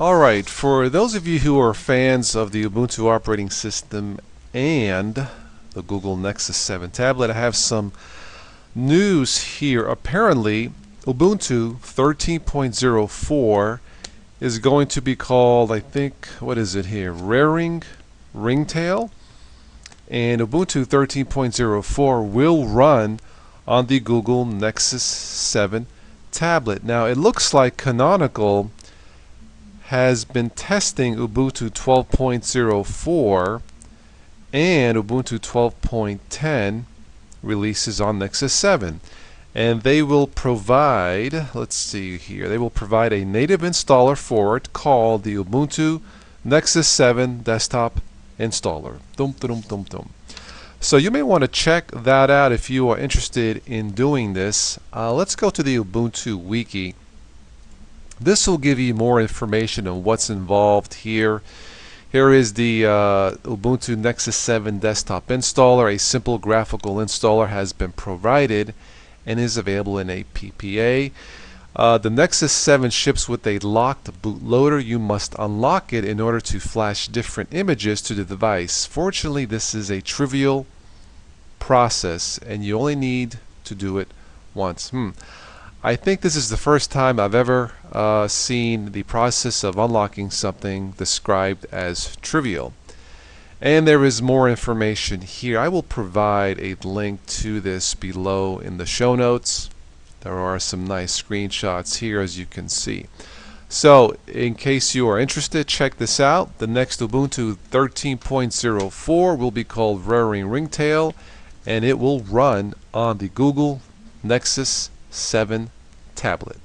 Alright, for those of you who are fans of the Ubuntu operating system and the Google Nexus 7 tablet, I have some news here. Apparently, Ubuntu 13.04 is going to be called, I think, what is it here? Raring Ringtail. And Ubuntu 13.04 will run on the Google Nexus 7 tablet. Now, it looks like Canonical has been testing Ubuntu 12.04 and Ubuntu 12.10 releases on Nexus 7 and they will provide let's see here they will provide a native installer for it called the Ubuntu Nexus 7 desktop installer. Dum, dum, dum, dum. so you may want to check that out if you are interested in doing this. Uh, let's go to the Ubuntu wiki this will give you more information on what's involved here. Here is the uh, Ubuntu Nexus 7 desktop installer. A simple graphical installer has been provided and is available in a PPA. Uh, the Nexus 7 ships with a locked bootloader. You must unlock it in order to flash different images to the device. Fortunately, this is a trivial process and you only need to do it once. Hmm. I think this is the first time I've ever uh, seen the process of unlocking something described as trivial. And there is more information here. I will provide a link to this below in the show notes. There are some nice screenshots here as you can see. So in case you are interested, check this out. The next Ubuntu 13.04 will be called Raring Ringtail and it will run on the Google Nexus 7 tablet.